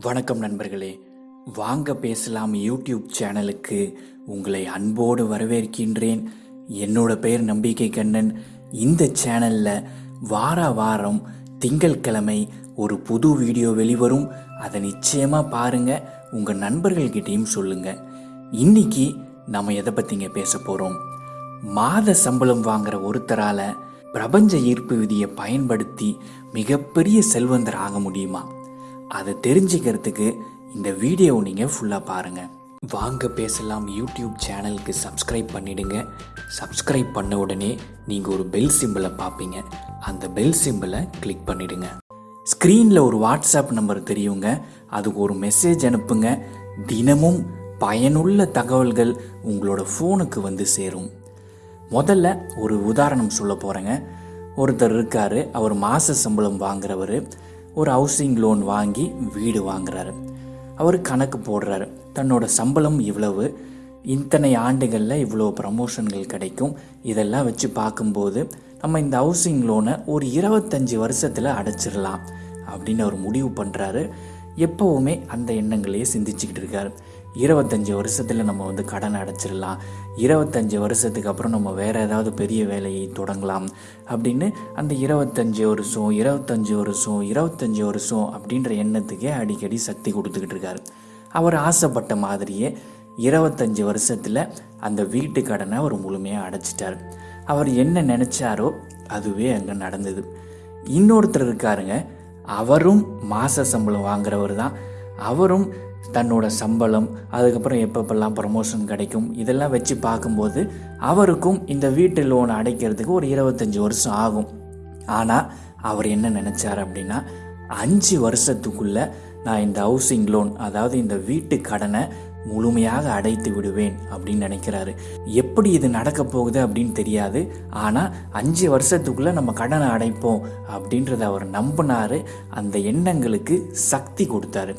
வணக்கம் நண்பர்களே. வாங்க பேசலாம் யூடியூப் சேனலுக்கு. உங்களை அன்போடு வரவேற்கின்றேன். என்னோட பெயர் நம்பிக்கை கண்ணன். இந்த சேனலில் வார வாரம் திங்கட்கிழமை ஒரு புது வீடியோ வெளிவரும். அதை நிச்சயமாக பாருங்கள் உங்கள் நண்பர்கள்கிட்டையும் சொல்லுங்கள் இன்னைக்கு நம்ம எதை பற்றிங்க பேச போகிறோம் மாத சம்பளம் வாங்குற ஒருத்தரால் பிரபஞ்ச ஈர்ப்பு விதியை பயன்படுத்தி மிகப்பெரிய செல்வந்தர் ஆக முடியுமா? அதை தெரிஞ்சுக்கிறதுக்கு இந்த வீடியோவை நீங்கள் ஃபுல்லாக பாருங்கள் வாங்க பேசலாம். யூடியூப் சேனலுக்கு சப்ஸ்கிரைப் பண்ணிடுங்க. சப்ஸ்கிரைப் பண்ண உடனே நீங்கள் ஒரு பெல் சிம்பிளை பார்ப்பீங்க. அந்த பெல் சிம்பிளை கிளிக் பண்ணிடுங்க. ஸ்க்ரீனில் ஒரு வாட்ஸ்அப் நம்பர் தெரியுங்க. அதுக்கு ஒரு மெசேஜ் அனுப்புங்க. தினமும் பயனுள்ள தகவல்கள் உங்களோட ஃபோனுக்கு வந்து சேரும். முதல்ல ஒரு உதாரணம் சொல்ல போகிறேங்க ஒருத்தர் இருக்கார். அவர் மாத சம்பளம் வாங்குறவர். ஒரு ஹவுசிங் லோன் வாங்கி வீடு வாங்குறாரு. அவர் கணக்கு போடுறாரு. தன்னோட சம்பளம் இவ்வளவு இத்தனை ஆண்டுகளில் இவ்வளோ ப்ரமோஷன்கள் கிடைக்கும். இதெல்லாம் வச்சு பார்க்கும்போது நம்ம இந்த ஹவுசிங் லோனை ஒரு இருபத்தஞ்சி வருஷத்தில் அடைச்சிடலாம் அப்படின்னு அவர் முடிவு பண்ணுறாரு எப்போவுமே அந்த எண்ணங்களையே சிந்திச்சுக்கிட்டு இருக்காரு. இருபத்தஞ்சி வருஷத்தில் நம்ம வந்து கடன் அடைச்சிடலாம். இருபத்தஞ்சி வருஷத்துக்கு அப்புறம் நம்ம வேறு ஏதாவது பெரிய வேலையை தொடங்கலாம். அப்படின்னு அந்த இருபத்தஞ்சி வருஷம் இருபத்தஞ்சி வருஷம் இருபத்தஞ்சி வருஷம் அப்படின்ற எண்ணத்துக்கே அடிக்கடி சக்தி கொடுத்துக்கிட்டு இருக்காரு. அவர் ஆசைப்பட்ட மாதிரியே இருபத்தஞ்சி வருஷத்தில் அந்த வீட்டு கடனை அவர் முழுமையாக அடைச்சிட்டார். அவர் என்ன நினச்சாரோ அதுவே அங்கே நடந்தது. இன்னொருத்தர் இருக்காருங்க அவரும் மாத சம்பளம் வாங்குறவர் தான் அவரும் தன்னோட சம்பளம் அதுக்கப்புறம் எப்பப்பெல்லாம் ப்ரமோஷன் கிடைக்கும் இதெல்லாம் வச்சு பார்க்கும்போது அவருக்கும் இந்த வீட்டு லோன் அடைக்கிறதுக்கு ஒரு இருபத்தஞ்சி வருஷம் ஆகும். ஆனால் அவர் என்ன நினச்சார் அப்படின்னா அஞ்சு வருஷத்துக்குள்ள நான் இந்த ஹவுசிங் லோன் அதாவது இந்த வீட்டு கடனை முழுமையாக அடைத்து விடுவேன் அப்படின்னு நினைக்கிறாரு. எப்படி இது நடக்க போகுது அப்படின்னு தெரியாது. ஆனால் அஞ்சு வருஷத்துக்குள்ள நம்ம கடனை அடைப்போம் அப்படின்றத அவர் நம்பினாரு. அந்த எண்ணங்களுக்கு சக்தி கொடுத்தாரு.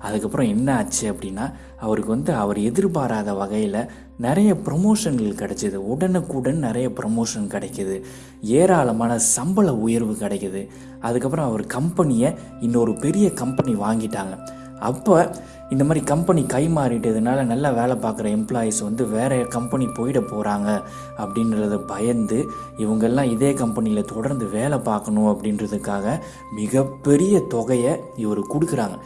அதுக்கப்புறம் என்ன ஆச்சு அப்படின்னா அவருக்கு வந்து அவர் எதிர்பாராத வகையில் நிறைய ப்ரொமோஷன்கள் கிடைச்சிது. உடனுக்குடன் நிறைய ப்ரொமோஷன் கிடைக்கிது. ஏராளமான சம்பள உயர்வு கிடைக்குது. அதுக்கப்புறம் அவர் கம்பெனியை இன்னொரு பெரிய கம்பெனி வாங்கிட்டாங்க. அப்போ இந்த மாதிரி கம்பெனி கை மாறிட்டதுனால நல்லா வேலை பார்க்குற எம்ப்ளாயீஸ் வந்து வேற கம்பெனி போயிட போகிறாங்க அப்படின்றத பயந்து இவங்கெல்லாம் இதே கம்பெனியில் தொடர்ந்து வேலை பார்க்கணும் அப்படின்றதுக்காக மிகப்பெரிய தொகையை இவர் கொடுக்குறாங்க.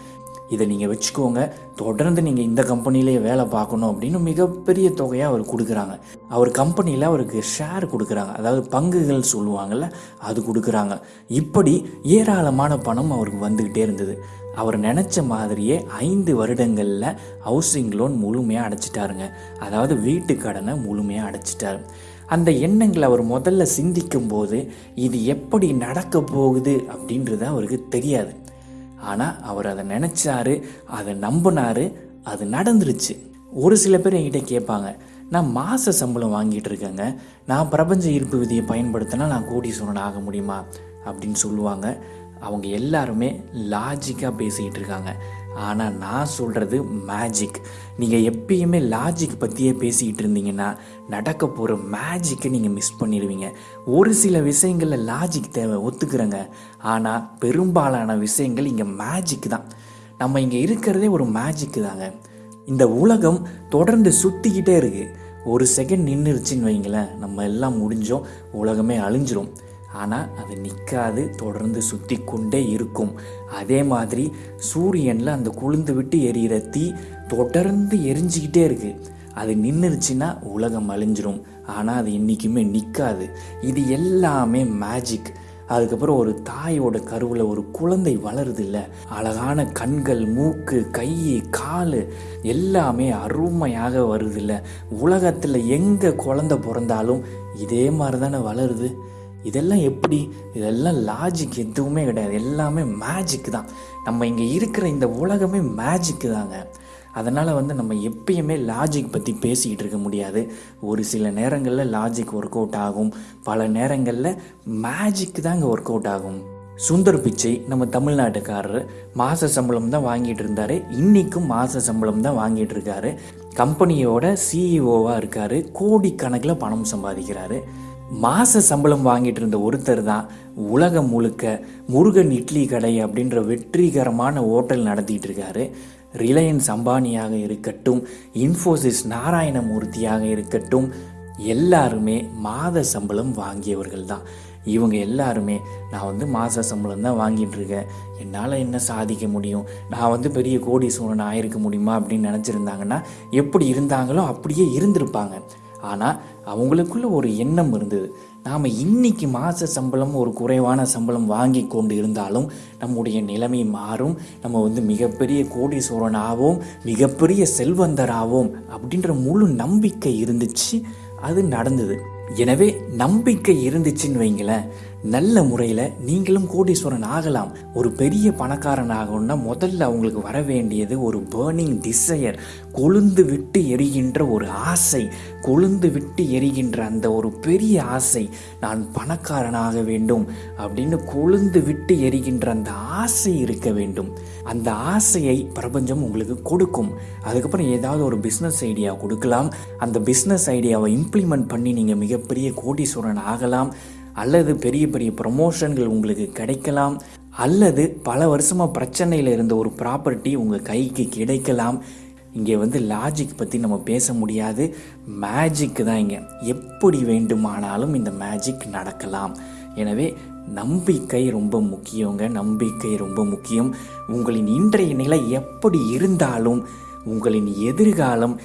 இதை நீங்கள் வச்சுக்கோங்க. தொடர்ந்து நீங்கள் இந்த கம்பெனிலேயே வேலை பார்க்கணும் அப்படின்னு மிகப்பெரிய தொகையாக அவர் கொடுக்குறாங்க. அவர் கம்பெனியில் அவருக்கு ஷேர் கொடுக்குறாங்க. அதாவது பங்குகள் சொல்லுவாங்கள்ல அது கொடுக்குறாங்க. இப்படி ஏராளமான பணம் அவருக்கு வந்துக்கிட்டே இருந்தது. அவர் நினச்ச மாதிரியே ஐந்து வருடங்களில் ஹவுசிங் லோன் முழுமையாக அடைச்சிட்டாருங்க. அதாவது வீட்டு கடனை முழுமையாக அடைச்சிட்டாரு. அந்த எண்ணங்களை அவர் முதல்ல சிந்திக்கும் போது இது எப்படி நடக்க போகுது அப்படின்றது அவருக்கு தெரியாது. ஆனால் அவர் அதை நினச்சாரு அதை நம்பினார் அது நடந்துருச்சு. ஒரு சில பேர் என்கிட்ட கேட்பாங்க நான் மாத சம்பளம் வாங்கிட்டு இருக்கேங்க. நான் பிரபஞ்ச ஈர்ப்பு விதியை பயன்படுத்தினா நான் கோடீஸ்வரன் ஆக முடியுமா? அப்படின்னு சொல்லுவாங்க. அவங்க எல்லாருமே லாஜிக்காக பேசிக்கிட்டு இருக்காங்க. ஆனால் நான் சொல்கிறது மேஜிக் நீங்கள் எப்பயுமே லாஜிக் பற்றியே பேசிக்கிட்டு இருந்தீங்கன்னா நடக்க போகிற மேஜிக்கை நீங்கள் மிஸ் பண்ணிடுவீங்க. ஒரு சில விஷயங்களில் லாஜிக் தேவை ஒத்துக்கிறேங்க. ஆனால் பெரும்பாலான விஷயங்கள் இங்கே மேஜிக் தான். நம்ம இங்கே இருக்கிறதே ஒரு மேஜிக்கு தாங்க. இந்த உலகம் தொடர்ந்து சுற்றிக்கிட்டே இருக்குது ஒரு செகண்ட் நின்றுருச்சின்னு வைங்களேன் நம்ம எல்லாம் முடிஞ்சோம் உலகமே அழிஞ்சிரும். ஆனால் அது நிற்காது தொடர்ந்து சுற்றி கொண்டே இருக்கும். அதே மாதிரி சூரியனில் அந்த குளிர்ந்து விட்டு எரியிற தீ தொடர்ந்து எரிஞ்சிக்கிட்டே இருக்குது அது நின்றுருச்சுன்னா உலகம் அழிஞ்சிரும். ஆனால் அது என்றைக்குமே நிற்காது இது எல்லாமே மேஜிக் அதுக்கப்புறம் ஒரு தாயோட கருவில் ஒரு குழந்தை வளருது இல்லை அழகான கண்கள் மூக்கு கை கால் எல்லாமே அருமையாக வருது இல்லை உலகத்தில் எங்கே குழந்தை பிறந்தாலும் இதே மாதிரி தானே வளருது. இதெல்லாம் எப்படி? இதெல்லாம் லாஜிக் எதுவுமே கிடையாது. எல்லாமே மேஜிக் தான். நம்ம இங்கே இருக்கிற இந்த உலகமே மேஜிக்கு தாங்க. அதனால் வந்து நம்ம எப்பயுமே லாஜிக் பற்றி பேசிக்கிட்டு இருக்க முடியாது. ஒரு சில நேரங்களில் லாஜிக் ஒர்க் அவுட் ஆகும். பல நேரங்களில் மேஜிக் தாங்க ஒர்க் அவுட் ஆகும். சுந்தர் பிச்சை நம்ம தமிழ்நாட்டுக்காரர். மாத சம்பளம் தான் வாங்கிட்டு இருந்தார். இன்றைக்கும் மாத சம்பளம் தான் வாங்கிட்டு இருக்காரு. கம்பெனியோட சிஇஓவாக இருக்கார். கோடிக்கணக்கில் பணம் சம்பாதிக்கிறாரு. மாத சம்பளம் வாங்கிட்டு இருந்த ஒருத்தர் தான் உலகம் முழுக்க முருகன் இட்லி கடை அப்படின்ற வெற்றிகரமான ஹோட்டல் நடத்திட்டு இருக்காரு. ரிலையன்ஸ் அம்பானியாக இருக்கட்டும் இன்ஃபோசிஸ் நாராயணமூர்த்தியாக இருக்கட்டும் எல்லாருமே மாத சம்பளம் வாங்கியவர்கள் தான். இவங்க எல்லாருமே நான் வந்து மாத சம்பளம் தான் வாங்கிட்டு இருக்கேன். என்னால் என்ன சாதிக்க முடியும்? நான் வந்து பெரிய கோடீஸ்வரன் ஆயிருக்க முடியுமா அப்படின்னு நினச்சிருந்தாங்கன்னா எப்படி இருந்தாங்களோ அப்படியே இருந்திருப்பாங்க. ஆனால் அவங்களுக்குள்ள ஒரு எண்ணம் இருந்தது. நாம் இன்னைக்கு மாத சம்பளம் ஒரு குறைவான சம்பளம் வாங்கி கொண்டு இருந்தாலும் நம்முடைய நிலைமை மாறும். நம்ம வந்து மிகப்பெரிய கோடீஸ்வரன் ஆவோம் மிகப்பெரிய செல்வந்தராகவும் அப்படின்ற முழு நம்பிக்கை இருந்துச்சு. அது நடந்தது. எனவே நம்பிக்கை இருந்துச்சுன்னு வைங்களேன் நல்ல முறையில் நீங்களும் கோடீஸ்வரன் ஆகலாம். ஒரு பெரிய பணக்காரன் ஆகணும்னா முதல்ல அவங்களுக்கு வர வேண்டியது ஒரு பேர்னிங் டிசையர் கொழுந்து விட்டு எரிகின்ற ஒரு ஆசை. கொழுந்து விட்டு எரிகின்ற அந்த ஒரு பெரிய ஆசை நான் பணக்காரனாக வேண்டும் அப்படின்னு கொழுந்து விட்டு எரிகின்ற அந்த ஆசை இருக்க வேண்டும். அந்த ஆசையை பிரபஞ்சம் உங்களுக்கு கொடுக்கும். அதுக்கப்புறம் ஏதாவது ஒரு பிஸ்னஸ் ஐடியா கொடுக்கலாம். அந்த பிஸ்னஸ் ஐடியாவை இம்ப்ளிமெண்ட் பண்ணி நீங்கள் மிகப்பெரிய கோடீஸ்வரன் ஆகலாம். அல்லது பெரிய பெரிய ப்ரொமோஷன்கள் உங்களுக்கு கிடைக்கலாம் அல்லது பல வருஷமாக பிரச்சனையில் இருந்த ஒரு ப்ராப்பர்ட்டி உங்கள் கைக்கு கிடைக்கலாம். இங்கே வந்து லாஜிக் பற்றி நம்ம பேச முடியாது. மேஜிக்கு தான் இங்கே. எப்படி வேண்டுமானாலும் இந்த மேஜிக் நடக்கலாம். எனவே நம்பிக்கை ரொம்ப முக்கியங்க. நம்பிக்கை ரொம்ப முக்கியம். உங்களின் இன்றைய நிலை எப்படி இருந்தாலும் உங்களின் எதிர்காலம்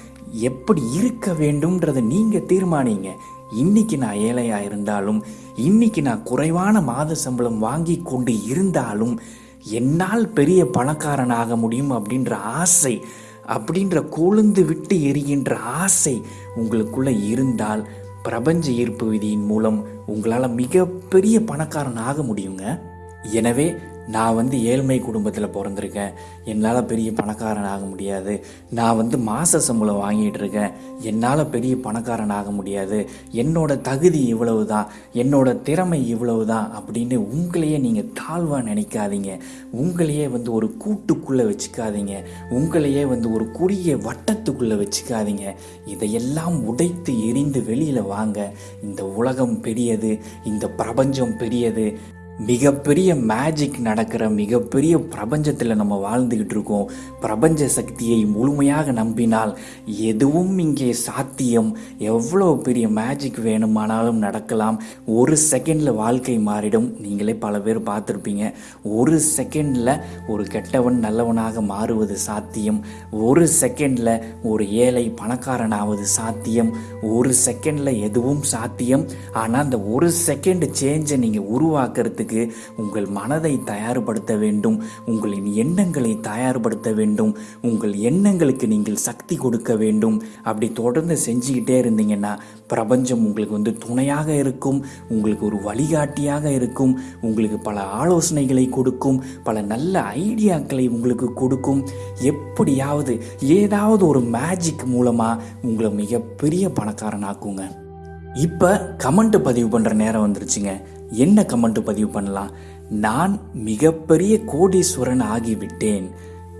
எப்படி இருக்க வேண்டும்ன்றதை நீங்கள் தீர்மானிங்க. இன்னைக்கு நான் ஏழையாக இருந்தாலும் இன்னைக்கு நான் குறைவான மாத சம்பளம் வாங்கி கொண்டு இருந்தாலும் என்னால் பெரிய பணக்காரன் ஆக முடியும் அப்படின்ற ஆசை அப்படின்ற கொழுந்து விட்டு எரிகின்ற ஆசை உங்களுக்குள்ள இருந்தால் பிரபஞ்ச ஈர்ப்பு விதியின் மூலம் உங்களால் மிகப்பெரிய பணக்காரன் ஆக முடியுங்க. எனவே நான் வந்து ஏழ்மை குடும்பத்தில் பிறந்திருக்கேன். என்னால் பெரிய பணக்காரன் ஆக முடியாது. நான் வந்து மாத சம்பளம் வாங்கிட்டு இருக்கேன். என்னால் பெரிய பணக்காரன் ஆக முடியாது. என்னோட தகுதி இவ்வளவு தான் என்னோட திறமை இவ்வளவு தான் அப்படின்னு உங்களையே நீங்கள் தாழ்வாக நினைக்காதீங்க. உங்களையே வந்து ஒரு கூட்டுக்குள்ளே வச்சுக்காதீங்க. உங்களையே வந்து ஒரு குறுகிய வட்டத்துக்குள்ளே வச்சுக்காதீங்க. இதையெல்லாம் உடைத்து எரிந்து வெளியில் வாங்க. இந்த உலகம் பெரியது. இந்த பிரபஞ்சம் பெரியது. மிகப்பெரிய மேஜிக் நடக்கிற மிகப்பெரிய பிரபஞ்சத்தில் நம்ம வாழ்ந்துக்கிட்டு இருக்கோம். பிரபஞ்ச சக்தியை முழுமையாக நம்பினால் எதுவும் இங்கே சாத்தியம். எவ்வளோ பெரிய மேஜிக் வேணுமானாலும் நடக்கலாம். ஒரு செகண்டில் வாழ்க்கை மாறிடும். நீங்களே பல பேர் பார்த்துருப்பீங்க. ஒரு செகண்டில் ஒரு கெட்டவன் நல்லவனாக மாறுவது சாத்தியம். ஒரு செகண்டில் ஒரு ஏழை பணக்காரனாவது சாத்தியம். ஒரு செகண்டில் எதுவும் சாத்தியம். ஆனால் அந்த ஒரு செகண்ட் சேஞ்சை நீங்கள் உருவாக்குறதுக்கு உங்கள் மனதை தயார்படுத்த வேண்டும். உங்களின் எண்ணங்களை தயார்படுத்த வேண்டும். உங்கள் எண்ணங்களுக்கு நீங்கள் சக்தி கொடுக்க வேண்டும். அப்படி தொடர்ந்து செஞ்சுக்கிட்டே இருந்தீங்கன்னா பிரபஞ்சம் உங்களுக்கு வந்து துணையாக இருக்கும். உங்களுக்கு ஒரு வழிகாட்டியாக இருக்கும். உங்களுக்கு பல ஆலோசனைகளை கொடுக்கும். பல நல்ல ஐடியாக்களை உங்களுக்கு கொடுக்கும். எப்படியாவது ஏதாவது ஒரு மேஜிக் மூலமாக உங்களை மிகப்பெரிய பணக்காரனாக்குங்க. இப்போ கமெண்ட் பதிவு பண்ணுற நேரம் வந்துருச்சுங்க. என்ன கமெண்ட் பதிவு பண்ணலாம்? நான் மிகப்பெரிய கோடீஸ்வரன் ஆகிவிட்டேன்.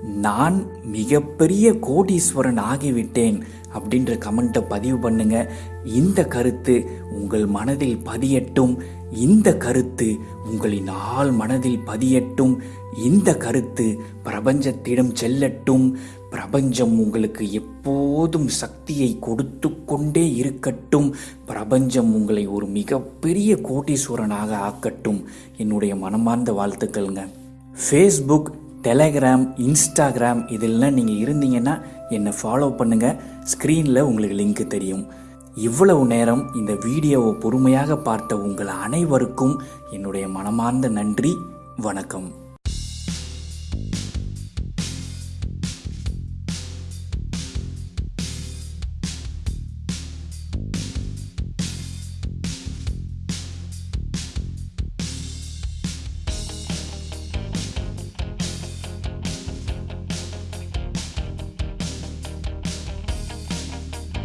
நான் மிகப்பெரிய கோடீஸ்வரன் ஆகிவிட்டேன் அப்படின்ற கமெண்ட்டை பதிவு பண்ணுங்க. இந்த கருத்து உங்கள் மனதில் பதியட்டும். இந்த கருத்து உங்களின் ஆள் மனதில் பதியட்டும். இந்த கருத்து பிரபஞ்சத்திடம் செல்லட்டும். பிரபஞ்சம் உங்களுக்கு எப்போதும் சக்தியை கொடுத்து கொண்டே இருக்கட்டும். பிரபஞ்சம் உங்களை ஒரு மிகப்பெரிய கோட்டீஸ்வரனாக ஆக்கட்டும். என்னுடைய மனமார்ந்த வாழ்த்துக்கள்ங்க. ஃபேஸ்புக் டெலகிராம் இன்ஸ்டாகிராம் இதெல்லாம் நீங்கள் இருந்தீங்கன்னா என்னை ஃபாலோ பண்ணுங்கள் ஸ்க்ரீனில் உங்களுக்கு லிங்க் தெரியும். இவ்வளவு நேரம் இந்த வீடியோவை பொறுமையாக பார்த்த உங்கள் அனைவருக்கும் என்னுடைய மனமார்ந்த நன்றி. வணக்கம்.